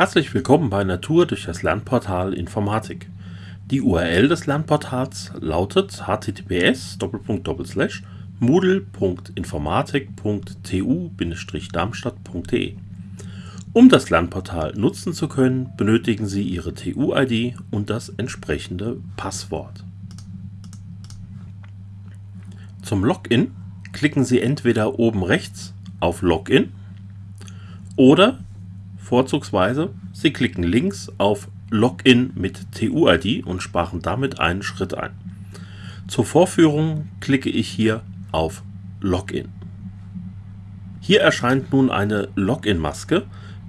Herzlich willkommen bei Natur durch das Lernportal Informatik. Die URL des Lernportals lautet https moodle.informatik.tu-darmstadt.de. Um das Lernportal nutzen zu können, benötigen Sie Ihre TU-ID und das entsprechende Passwort. Zum Login klicken Sie entweder oben rechts auf Login oder vorzugsweise Sie klicken links auf Login mit TU-ID und sparen damit einen Schritt ein. Zur Vorführung klicke ich hier auf Login. Hier erscheint nun eine Login-Maske.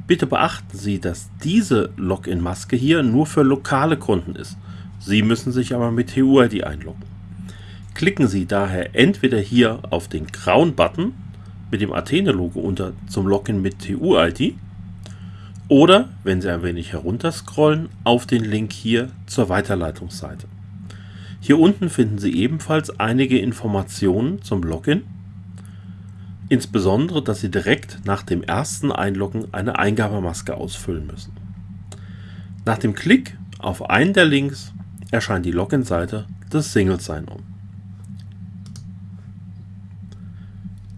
Bitte beachten Sie, dass diese Login-Maske hier nur für lokale Kunden ist. Sie müssen sich aber mit TU-ID einloggen. Klicken Sie daher entweder hier auf den grauen Button mit dem Athene-Logo unter zum Login mit TU-ID oder, wenn Sie ein wenig herunter scrollen, auf den Link hier zur Weiterleitungsseite. Hier unten finden Sie ebenfalls einige Informationen zum Login, insbesondere, dass Sie direkt nach dem ersten Einloggen eine Eingabemaske ausfüllen müssen. Nach dem Klick auf einen der Links erscheint die Login-Seite des Single Sign-On.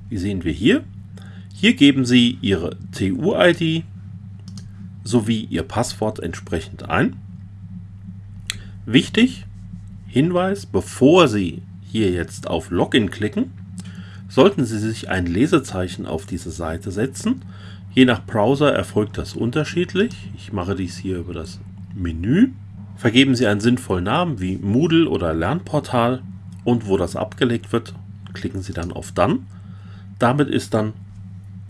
Wie sehen wir hier? Hier geben Sie Ihre TU-ID sowie Ihr Passwort entsprechend ein. Wichtig, Hinweis, bevor Sie hier jetzt auf Login klicken, sollten Sie sich ein Lesezeichen auf diese Seite setzen. Je nach Browser erfolgt das unterschiedlich. Ich mache dies hier über das Menü. Vergeben Sie einen sinnvollen Namen wie Moodle oder Lernportal und wo das abgelegt wird, klicken Sie dann auf Dann. Damit ist dann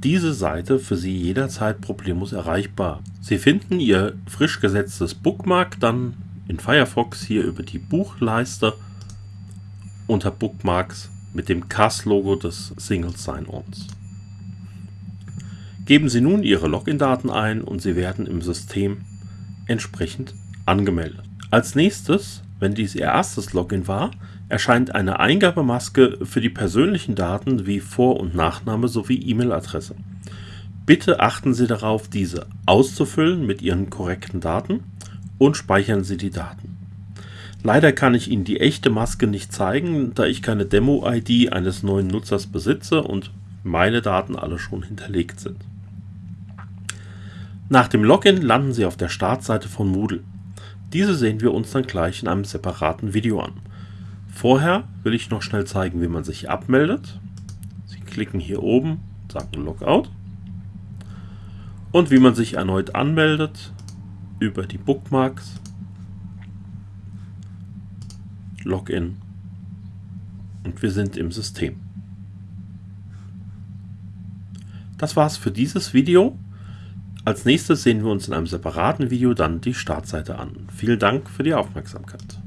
diese Seite für Sie jederzeit problemlos erreichbar. Sie finden Ihr frisch gesetztes Bookmark dann in Firefox hier über die Buchleiste unter Bookmarks mit dem CAS-Logo des Single Sign-Ons. Geben Sie nun Ihre Login-Daten ein und Sie werden im System entsprechend angemeldet. Als nächstes, wenn dies Ihr erstes Login war, erscheint eine Eingabemaske für die persönlichen Daten wie Vor- und Nachname sowie E-Mail-Adresse. Bitte achten Sie darauf, diese auszufüllen mit Ihren korrekten Daten und speichern Sie die Daten. Leider kann ich Ihnen die echte Maske nicht zeigen, da ich keine Demo-ID eines neuen Nutzers besitze und meine Daten alle schon hinterlegt sind. Nach dem Login landen Sie auf der Startseite von Moodle. Diese sehen wir uns dann gleich in einem separaten Video an. Vorher will ich noch schnell zeigen, wie man sich abmeldet. Sie klicken hier oben, sagen Logout. Und wie man sich erneut anmeldet über die Bookmarks. Login. Und wir sind im System. Das war's für dieses Video. Als nächstes sehen wir uns in einem separaten Video dann die Startseite an. Vielen Dank für die Aufmerksamkeit.